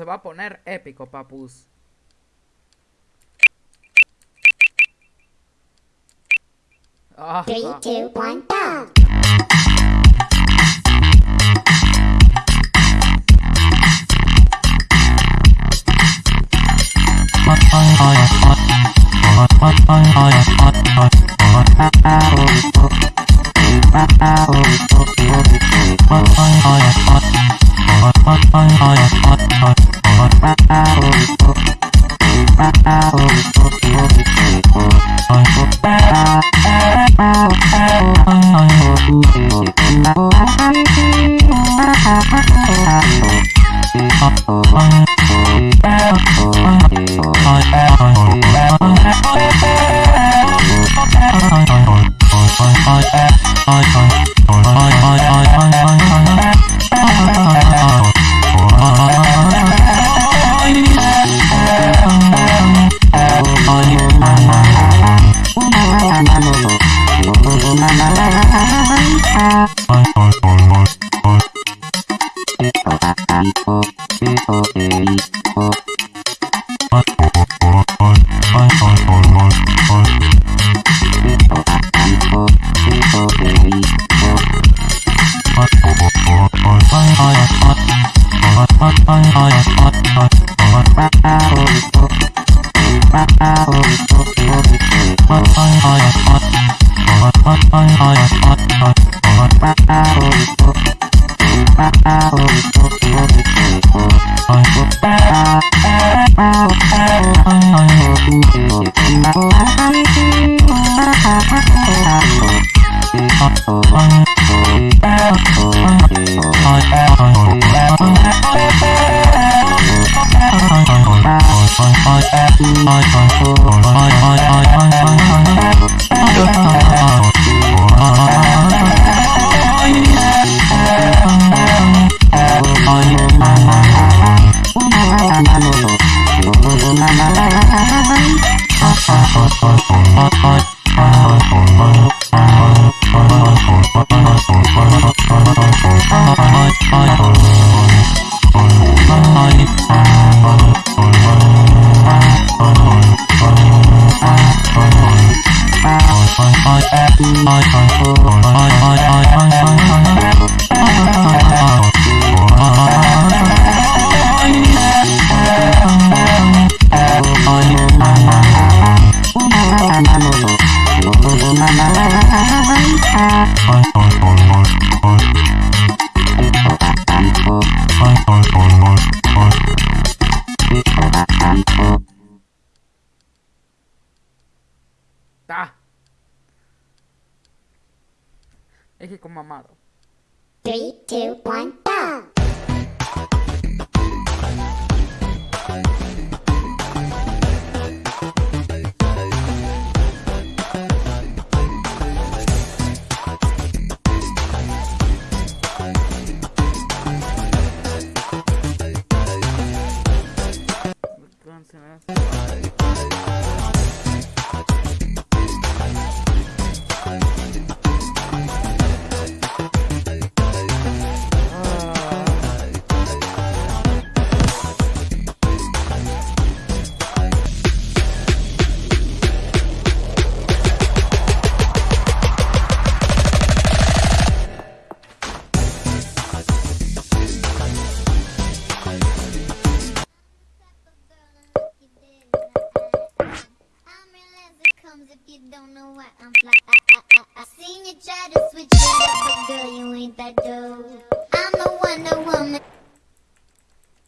se va a poner épico, papus. Ah, Three, ah. two, one, go! Thank you. Two, one,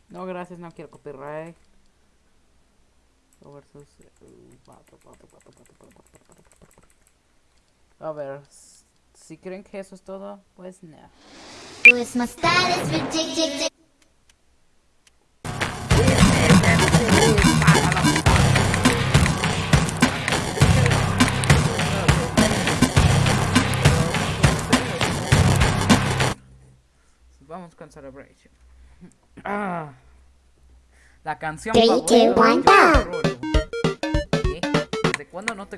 No, gracias, no quiero copyright. A ver, si creen que eso es todo, pues no. Ah. La canción. ¿Desde cuándo no te...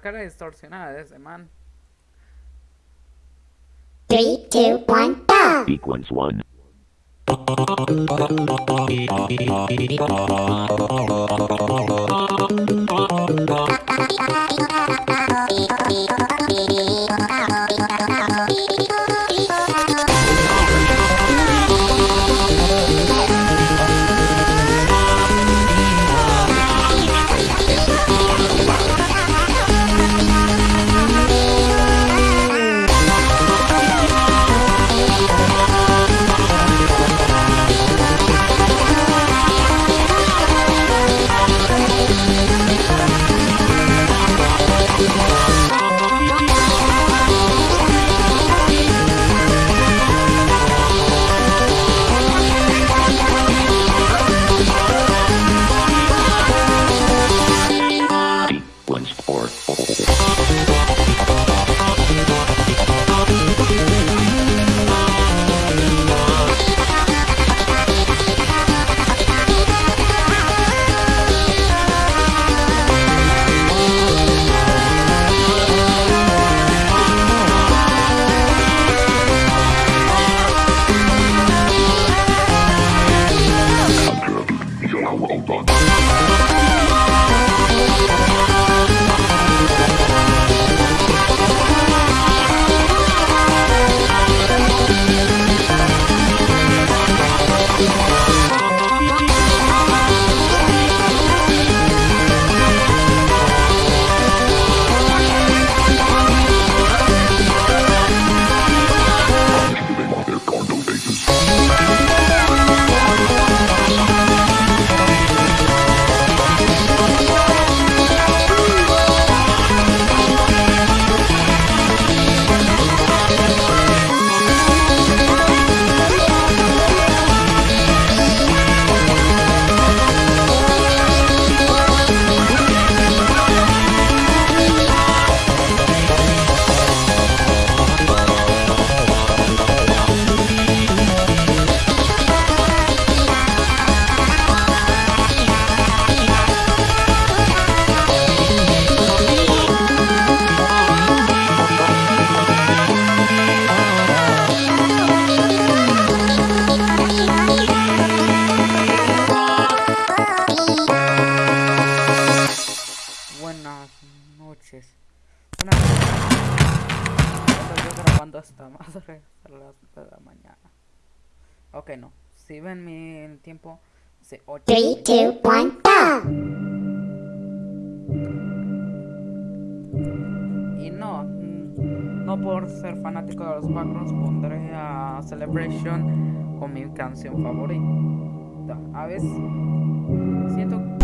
Cara distorsionada de ese man. 3, 2, 1, go. Sequence 1. Network. Buenas Estoy yo grabando esta madre a las de la mañana. Ok, no. Si ven mi tiempo, hace 8 Three, two, one, go! Y no, mm, no por ser fanático de los Backrooms pondré a Celebration con mi canción favorita. A veces siento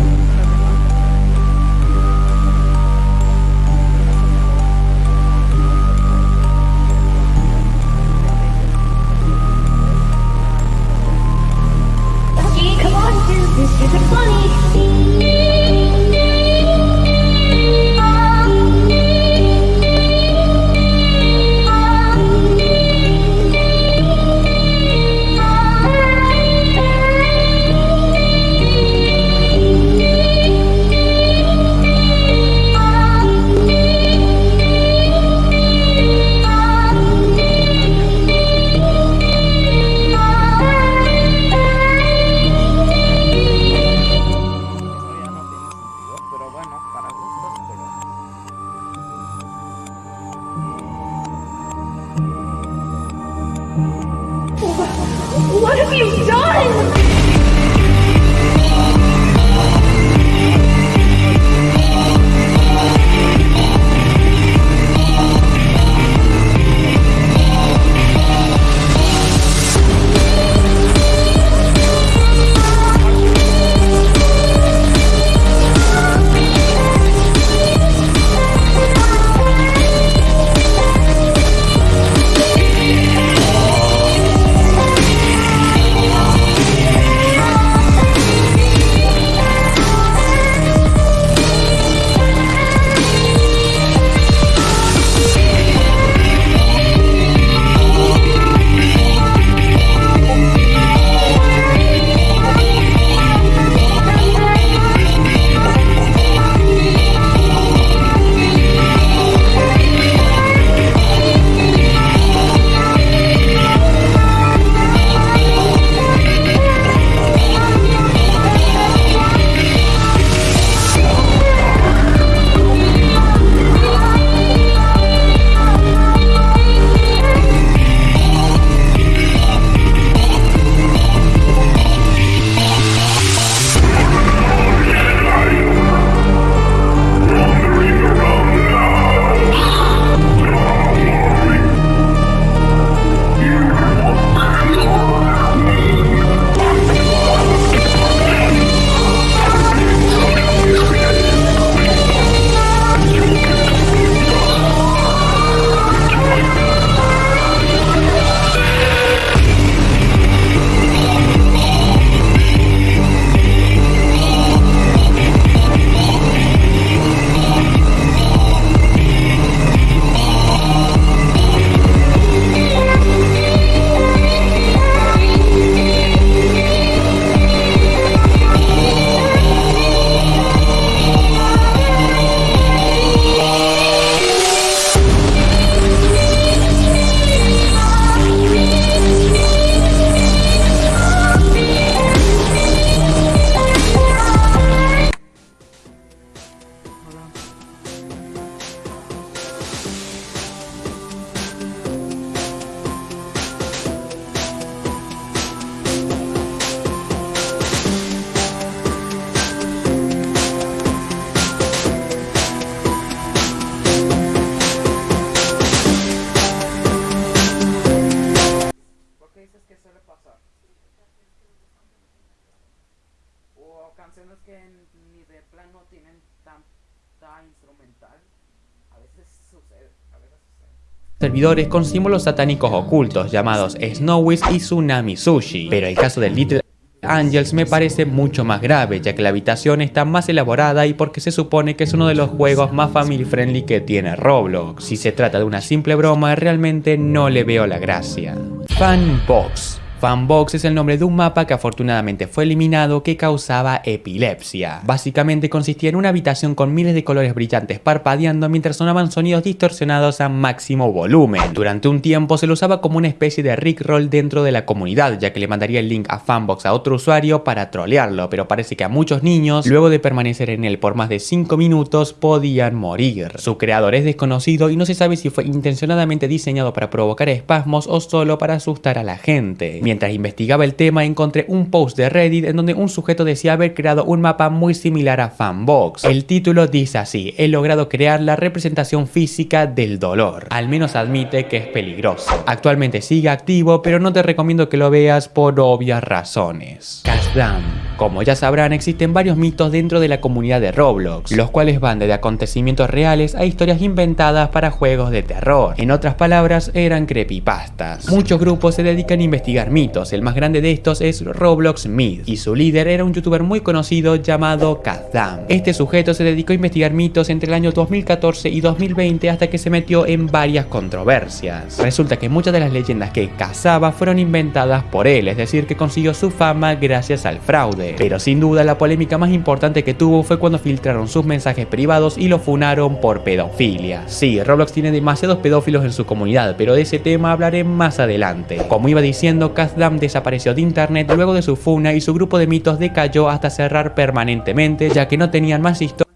servidores con símbolos satánicos ocultos llamados Snowies y Tsunami Sushi. Pero el caso de Little Angels me parece mucho más grave, ya que la habitación está más elaborada y porque se supone que es uno de los juegos más family friendly que tiene Roblox. Si se trata de una simple broma, realmente no le veo la gracia. Fanbox Fanbox es el nombre de un mapa que afortunadamente fue eliminado que causaba epilepsia. Básicamente consistía en una habitación con miles de colores brillantes parpadeando mientras sonaban sonidos distorsionados a máximo volumen. Durante un tiempo se lo usaba como una especie de rickroll dentro de la comunidad, ya que le mandaría el link a Fanbox a otro usuario para trolearlo, pero parece que a muchos niños, luego de permanecer en él por más de 5 minutos, podían morir. Su creador es desconocido y no se sabe si fue intencionadamente diseñado para provocar espasmos o solo para asustar a la gente. Mientras investigaba el tema encontré un post de Reddit en donde un sujeto decía haber creado un mapa muy similar a Fanbox. El título dice así, he logrado crear la representación física del dolor. Al menos admite que es peligroso. Actualmente sigue activo, pero no te recomiendo que lo veas por obvias razones. Kazdam. Como ya sabrán, existen varios mitos dentro de la comunidad de Roblox, los cuales van desde acontecimientos reales a historias inventadas para juegos de terror. En otras palabras, eran creepypastas. Muchos grupos se dedican a investigar mitos, el más grande de estos es Roblox Myth, y su líder era un youtuber muy conocido llamado Kazdam. Este sujeto se dedicó a investigar mitos entre el año 2014 y 2020 hasta que se metió en varias controversias. Resulta que muchas de las leyendas que cazaba fueron inventadas por él, es decir, que consiguió su fama gracias al fraude. Pero sin duda la polémica más importante que tuvo fue cuando filtraron sus mensajes privados y lo funaron por pedofilia. Sí, Roblox tiene demasiados pedófilos en su comunidad, pero de ese tema hablaré más adelante. Como iba diciendo, Kazdam desapareció de internet luego de su funa y su grupo de mitos decayó hasta cerrar permanentemente, ya que no tenían más historias